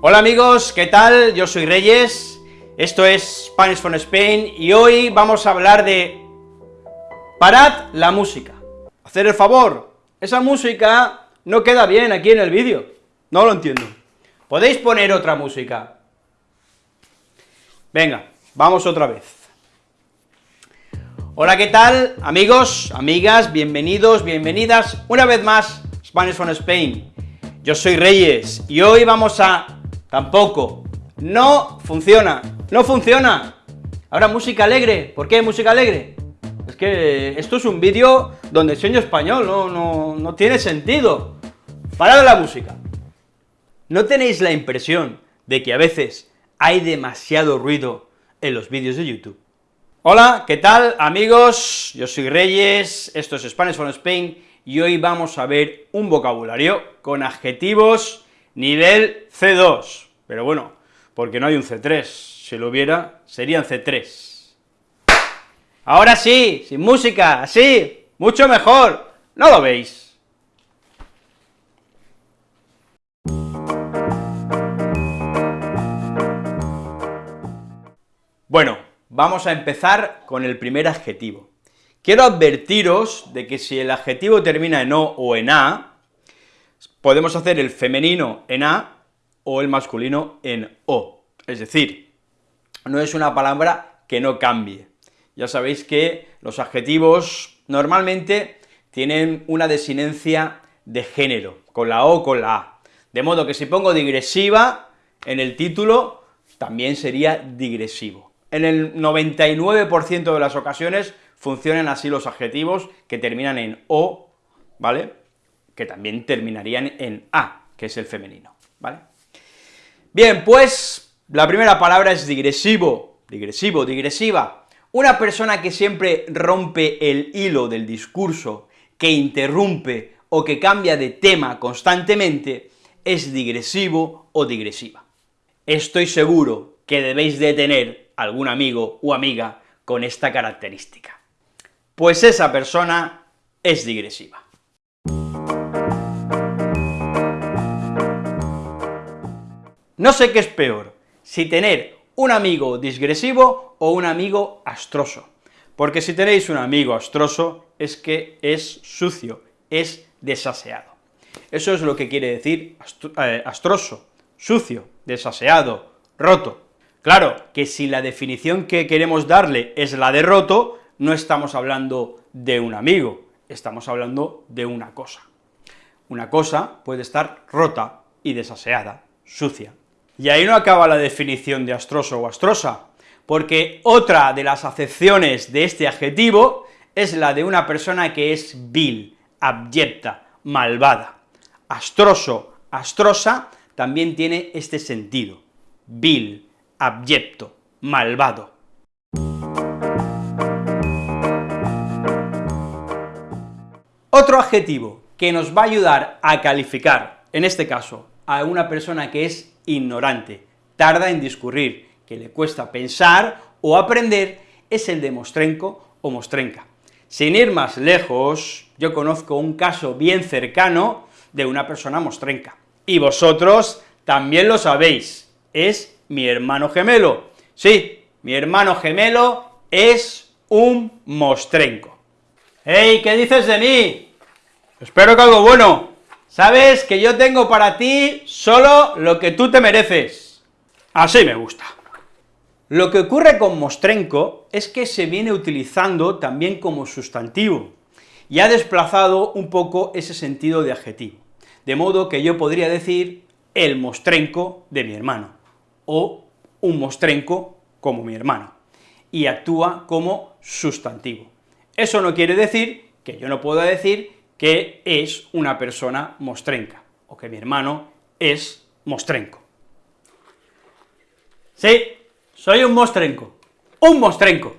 Hola amigos, ¿qué tal? Yo soy Reyes, esto es Spanish from Spain, y hoy vamos a hablar de... Parad la música. Hacer el favor, esa música no queda bien aquí en el vídeo, no lo entiendo. ¿Podéis poner otra música? Venga, vamos otra vez. Hola, ¿qué tal? Amigos, amigas, bienvenidos, bienvenidas, una vez más, Spanish from Spain. Yo soy Reyes, y hoy vamos a Tampoco. No funciona. No funciona. Ahora música alegre. ¿Por qué música alegre? Es que esto es un vídeo donde enseño español, no, no, no tiene sentido. Parad la música. ¿No tenéis la impresión de que a veces hay demasiado ruido en los vídeos de YouTube? Hola, ¿qué tal amigos? Yo soy Reyes, esto es Spanish from Spain, y hoy vamos a ver un vocabulario con adjetivos nivel C2, pero bueno, porque no hay un C3, si lo hubiera, serían C3. Ahora sí, sin música, así, mucho mejor, ¿no lo veis? Bueno, vamos a empezar con el primer adjetivo. Quiero advertiros de que si el adjetivo termina en O o en A, podemos hacer el femenino en A o el masculino en O, es decir, no es una palabra que no cambie. Ya sabéis que los adjetivos normalmente tienen una desinencia de género, con la O con la A, de modo que si pongo digresiva en el título, también sería digresivo. En el 99% de las ocasiones funcionan así los adjetivos que terminan en O, ¿vale?, que también terminarían en A, que es el femenino, ¿vale? Bien, pues, la primera palabra es digresivo, digresivo, digresiva, una persona que siempre rompe el hilo del discurso, que interrumpe o que cambia de tema constantemente, es digresivo o digresiva. Estoy seguro que debéis de tener algún amigo o amiga con esta característica, pues esa persona es digresiva. No sé qué es peor, si tener un amigo digresivo o un amigo astroso, porque si tenéis un amigo astroso es que es sucio, es desaseado. Eso es lo que quiere decir eh, astroso, sucio, desaseado, roto. Claro, que si la definición que queremos darle es la de roto, no estamos hablando de un amigo, estamos hablando de una cosa. Una cosa puede estar rota y desaseada, sucia, y ahí no acaba la definición de astroso o astrosa, porque otra de las acepciones de este adjetivo es la de una persona que es vil, abyecta, malvada. Astroso, astrosa, también tiene este sentido, vil, abyecto, malvado. Otro adjetivo que nos va a ayudar a calificar, en este caso, a una persona que es ignorante, tarda en discurrir, que le cuesta pensar o aprender, es el de mostrenco o mostrenca. Sin ir más lejos, yo conozco un caso bien cercano de una persona mostrenca, y vosotros también lo sabéis, es mi hermano gemelo. Sí, mi hermano gemelo es un mostrenco. ¡Hey, qué dices de mí! Espero que algo bueno. Sabes que yo tengo para ti solo lo que tú te mereces. Así me gusta. Lo que ocurre con mostrenco es que se viene utilizando también como sustantivo, y ha desplazado un poco ese sentido de adjetivo, de modo que yo podría decir el mostrenco de mi hermano, o un mostrenco como mi hermano, y actúa como sustantivo. Eso no quiere decir que yo no pueda decir que es una persona mostrenca, o que mi hermano es mostrenco. Sí, soy un mostrenco, un mostrenco.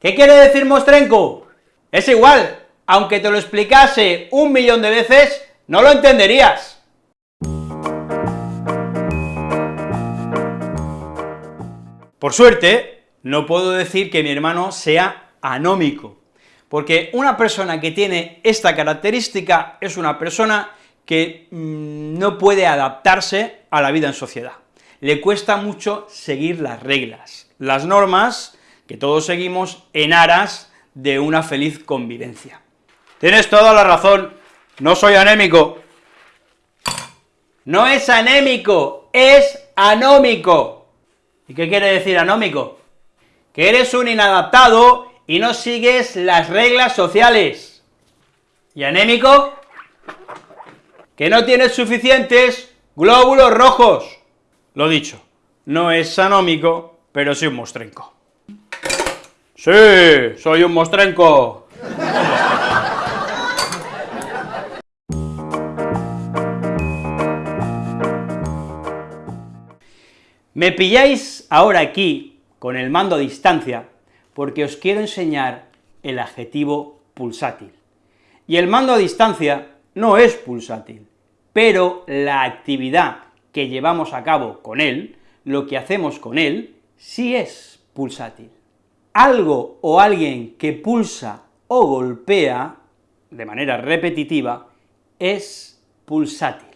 ¿Qué quiere decir mostrenco? Es igual, aunque te lo explicase un millón de veces, no lo entenderías. Por suerte, no puedo decir que mi hermano sea anómico, porque una persona que tiene esta característica es una persona que mm, no puede adaptarse a la vida en sociedad. Le cuesta mucho seguir las reglas, las normas que todos seguimos en aras de una feliz convivencia. Tienes toda la razón, no soy anémico. No es anémico, es anómico. ¿Y qué quiere decir anómico? Que eres un inadaptado y no sigues las reglas sociales. ¿Y anémico? que no tienes suficientes glóbulos rojos. Lo dicho, no es sanómico, pero sí un mostrenco. Sí, soy un mostrenco. Me pilláis ahora aquí, con el mando a distancia, porque os quiero enseñar el adjetivo pulsátil. Y el mando a distancia no es pulsátil, pero la actividad que llevamos a cabo con él, lo que hacemos con él, sí es pulsátil. Algo o alguien que pulsa o golpea de manera repetitiva es pulsátil.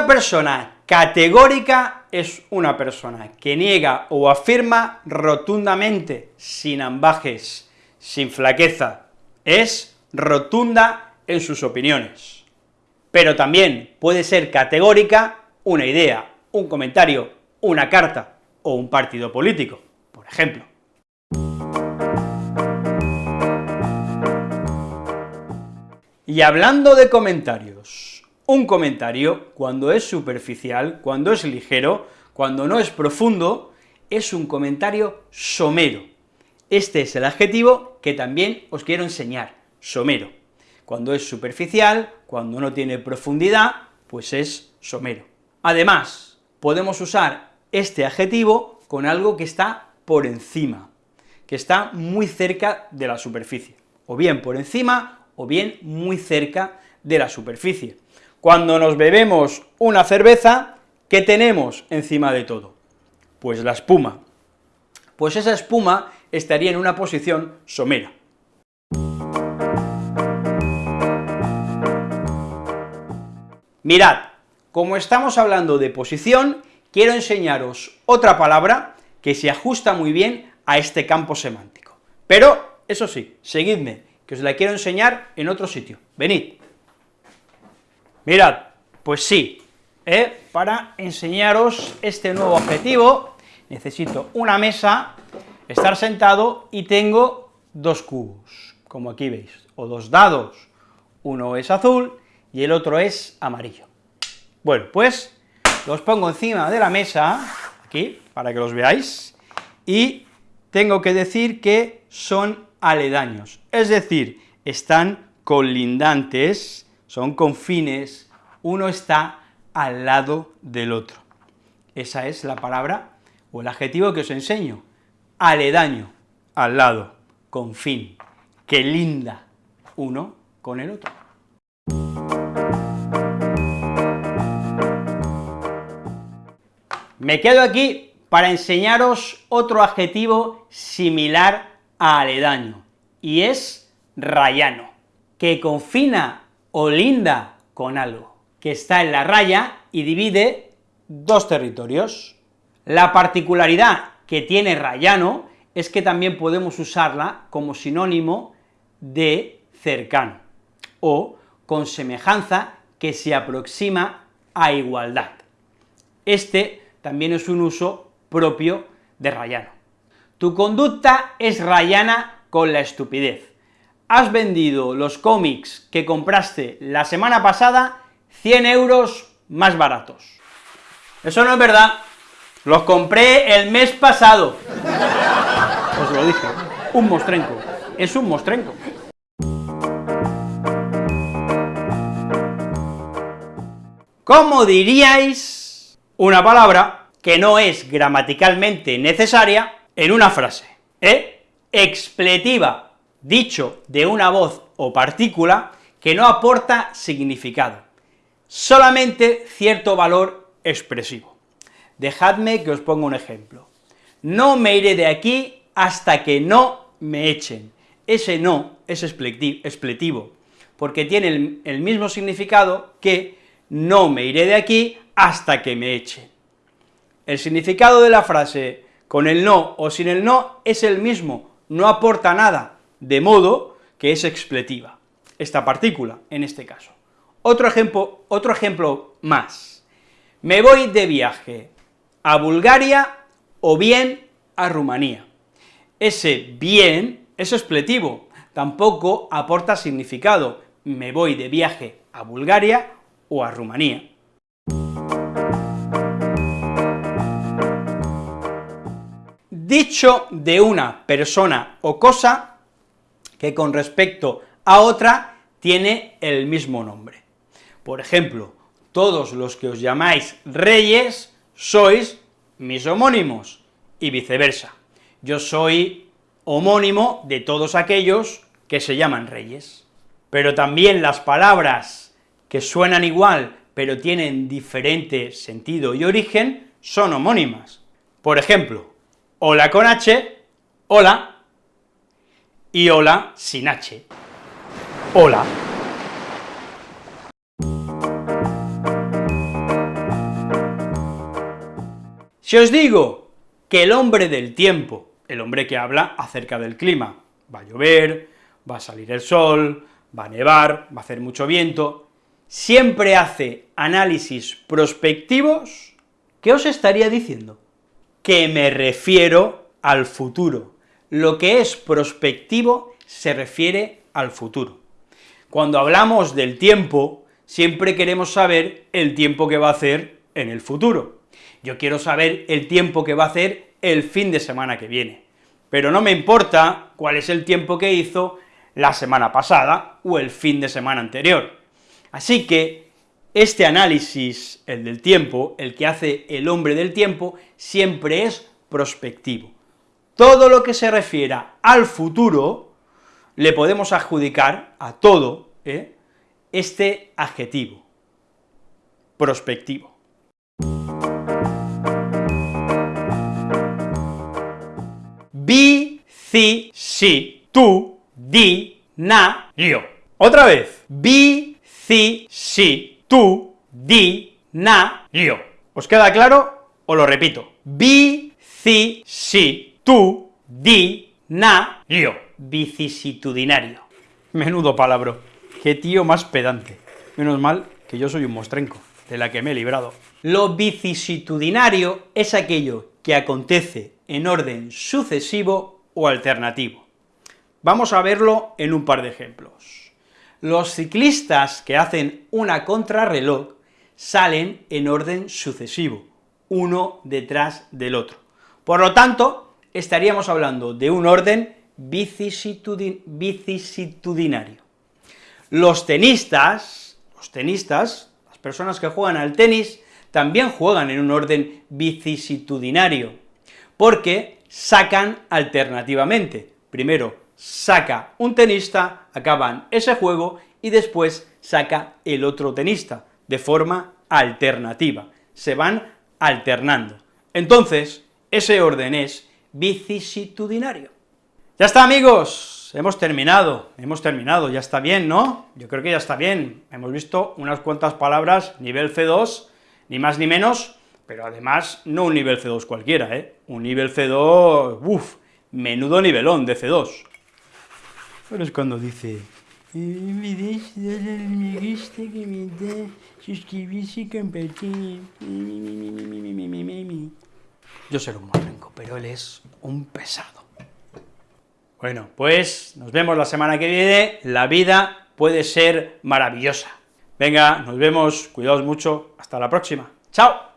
Una persona categórica es una persona que niega o afirma rotundamente, sin ambajes, sin flaqueza, es rotunda en sus opiniones. Pero también puede ser categórica una idea, un comentario, una carta o un partido político, por ejemplo. Y hablando de comentarios, un comentario, cuando es superficial, cuando es ligero, cuando no es profundo, es un comentario somero. Este es el adjetivo que también os quiero enseñar, somero. Cuando es superficial, cuando no tiene profundidad, pues es somero. Además, podemos usar este adjetivo con algo que está por encima, que está muy cerca de la superficie, o bien por encima, o bien muy cerca de la superficie. Cuando nos bebemos una cerveza, ¿qué tenemos encima de todo? Pues la espuma. Pues esa espuma estaría en una posición somera. Mirad, como estamos hablando de posición, quiero enseñaros otra palabra que se ajusta muy bien a este campo semántico. Pero, eso sí, seguidme, que os la quiero enseñar en otro sitio. Venid. Mirad, pues sí, ¿eh? para enseñaros este nuevo objetivo, necesito una mesa, estar sentado, y tengo dos cubos, como aquí veis, o dos dados, uno es azul y el otro es amarillo. Bueno, pues los pongo encima de la mesa, aquí, para que los veáis, y tengo que decir que son aledaños, es decir, están colindantes son confines, uno está al lado del otro. Esa es la palabra o el adjetivo que os enseño, aledaño, al lado, confín, que linda uno con el otro. Me quedo aquí para enseñaros otro adjetivo similar a aledaño, y es rayano, que confina o linda con algo, que está en la raya y divide dos territorios. La particularidad que tiene rayano es que también podemos usarla como sinónimo de cercano, o con semejanza que se aproxima a igualdad. Este también es un uso propio de rayano. Tu conducta es rayana con la estupidez has vendido los cómics que compraste la semana pasada 100 euros más baratos. Eso no es verdad, los compré el mes pasado. Os lo dije, un mostrenco, es un mostrenco. ¿Cómo diríais una palabra que no es gramaticalmente necesaria en una frase? ¿Eh? Expletiva dicho de una voz o partícula que no aporta significado, solamente cierto valor expresivo. Dejadme que os ponga un ejemplo. no me iré de aquí hasta que no me echen. Ese no es expletivo, porque tiene el, mismo significado que no me iré de aquí hasta que me echen. El significado de la frase con el no o sin el no es el mismo, no aporta nada, de modo que es expletiva, esta partícula, en este caso. Otro ejemplo, otro ejemplo más. Me voy de viaje a Bulgaria o bien a Rumanía. Ese bien es expletivo, tampoco aporta significado, me voy de viaje a Bulgaria o a Rumanía. Dicho de una persona o cosa que con respecto a otra tiene el mismo nombre. Por ejemplo, todos los que os llamáis reyes sois mis homónimos, y viceversa. Yo soy homónimo de todos aquellos que se llaman reyes. Pero también las palabras que suenan igual, pero tienen diferente sentido y origen, son homónimas. Por ejemplo, hola con H, hola, y hola sin H, hola. Si os digo que el hombre del tiempo, el hombre que habla acerca del clima, va a llover, va a salir el sol, va a nevar, va a hacer mucho viento, siempre hace análisis prospectivos, ¿qué os estaría diciendo? Que me refiero al futuro. Lo que es prospectivo se refiere al futuro. Cuando hablamos del tiempo, siempre queremos saber el tiempo que va a hacer en el futuro. Yo quiero saber el tiempo que va a hacer el fin de semana que viene, pero no me importa cuál es el tiempo que hizo la semana pasada o el fin de semana anterior. Así que este análisis, el del tiempo, el que hace el hombre del tiempo, siempre es prospectivo. Todo lo que se refiera al futuro, le podemos adjudicar a todo ¿eh? este adjetivo, prospectivo. Bi, ci, si, tu, di, na, yo. Otra vez. Bi, ci, si, tu, di, na, yo. ¿Os queda claro? Os lo repito. Bi, tu, di, na, yo. Vicisitudinario. Menudo palabra. Qué tío más pedante. Menos mal que yo soy un mostrenco, de la que me he librado. Lo vicisitudinario es aquello que acontece en orden sucesivo o alternativo. Vamos a verlo en un par de ejemplos. Los ciclistas que hacen una contrarreloj salen en orden sucesivo, uno detrás del otro. Por lo tanto, estaríamos hablando de un orden vicisitudinario. Los tenistas, los tenistas, las personas que juegan al tenis, también juegan en un orden vicisitudinario, porque sacan alternativamente. Primero saca un tenista, acaban ese juego, y después saca el otro tenista, de forma alternativa, se van alternando. Entonces, ese orden es vicisitudinario. Ya está, amigos, hemos terminado, hemos terminado, ya está bien, ¿no? Yo creo que ya está bien, hemos visto unas cuantas palabras, nivel C2, ni más ni menos, pero además no un nivel C2 cualquiera, ¿eh? Un nivel C2, uff, menudo nivelón de C2. Pero cuando dice, suscribirse y compartir, Yo soy un morrenco, pero él es un pesado. Bueno, pues nos vemos la semana que viene, la vida puede ser maravillosa. Venga, nos vemos, cuidaos mucho, hasta la próxima. ¡Chao!